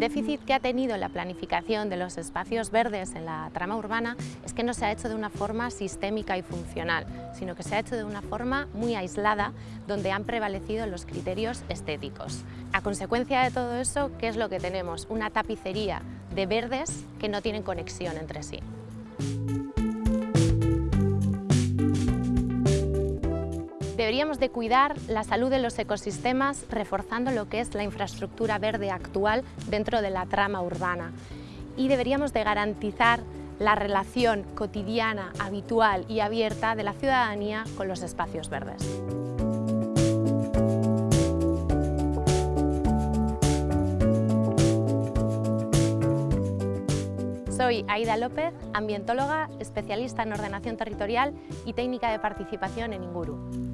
déficit que ha tenido la planificación de los espacios verdes en la trama urbana es que no se ha hecho de una forma sistémica y funcional, sino que se ha hecho de una forma muy aislada, donde han prevalecido los criterios estéticos. A consecuencia de todo eso, ¿qué es lo que tenemos? Una tapicería de verdes que no tienen conexión entre sí. Deberíamos de cuidar la salud de los ecosistemas reforzando lo que es la infraestructura verde actual dentro de la trama urbana y deberíamos de garantizar la relación cotidiana, habitual y abierta de la ciudadanía con los espacios verdes. Soy Aida López, ambientóloga, especialista en ordenación territorial y técnica de participación en Inguru.